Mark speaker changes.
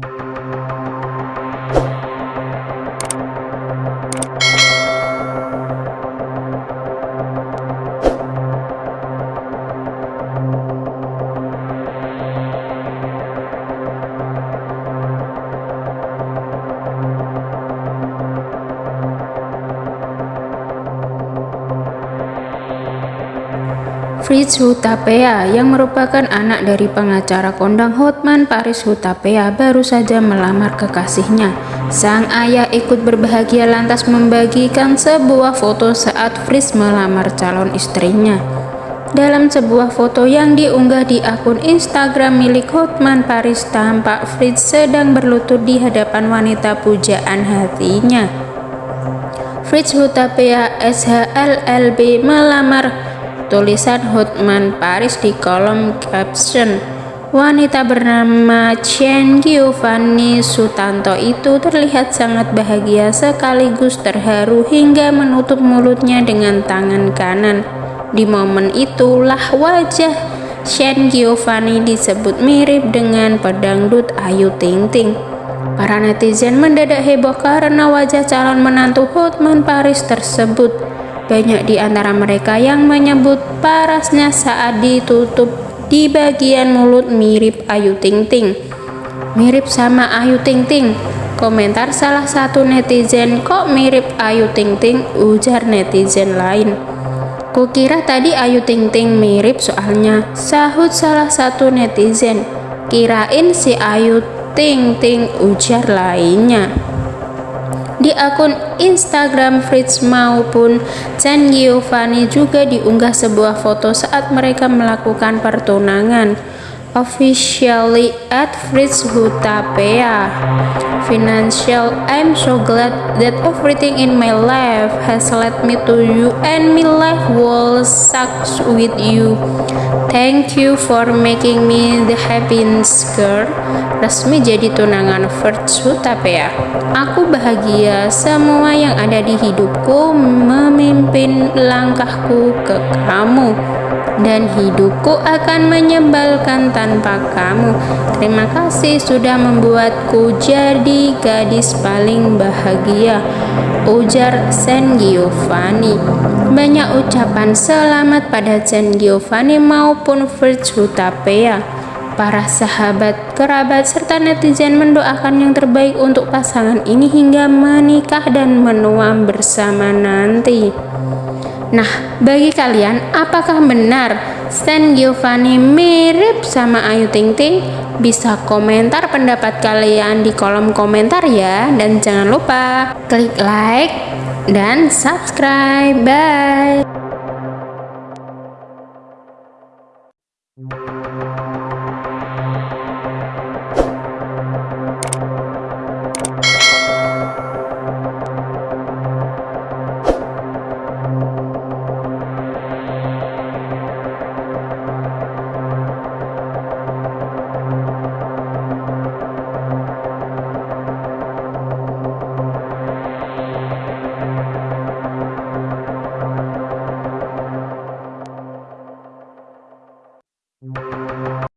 Speaker 1: Thank you. Fritz Hutapea yang merupakan anak dari pengacara kondang Hotman Paris Hutapea baru saja melamar kekasihnya. Sang ayah ikut berbahagia lantas membagikan sebuah foto saat Fritz melamar calon istrinya. Dalam sebuah foto yang diunggah di akun Instagram milik Hotman Paris tampak Fritz sedang berlutut di hadapan wanita pujaan hatinya. Fritz Hutapea SHLLB melamar tulisan Hotman Paris di kolom caption. Wanita bernama Chen Giovanni Sutanto itu terlihat sangat bahagia sekaligus terharu hingga menutup mulutnya dengan tangan kanan. Di momen itulah wajah Chen Giovanni disebut mirip dengan pedangdut Ayu Ting Ting. Para netizen mendadak heboh karena wajah calon menantu Hotman Paris tersebut. Banyak di antara mereka yang menyebut parasnya saat ditutup di bagian mulut mirip Ayu Ting Ting. Mirip sama Ayu Ting Ting. Komentar salah satu netizen, kok mirip Ayu Ting Ting, ujar netizen lain. Kukira tadi Ayu Ting Ting mirip soalnya, sahut salah satu netizen. Kirain si Ayu Ting Ting, ujar lainnya. Di akun Instagram Fritz maupun Chan Giovanni juga diunggah sebuah foto saat mereka melakukan pertunangan officially at Fritz Hutapea. Financial, I'm so glad that everything in my life has led me to you and my life will sucks with you. Thank you for making me the happiness girl. Resmi jadi tunangan Fritz Hutapea. Aku bahagia semua yang ada di hidupku memimpin langkahku ke kamu dan hidupku akan menyebalkan tanpa kamu. Terima kasih sudah membuatku jadi gadis paling bahagia. Ujar Sen Giovanni. Banyak ucapan selamat pada Sen Giovanni maupun Fritz Hutapea. Para sahabat, kerabat, serta netizen mendoakan yang terbaik untuk pasangan ini hingga menikah dan menua bersama nanti. Nah, bagi kalian, apakah benar Stan Giovanni mirip sama Ayu Ting Ting? Bisa komentar pendapat kalian di kolom komentar ya. Dan jangan lupa klik like dan subscribe. Bye!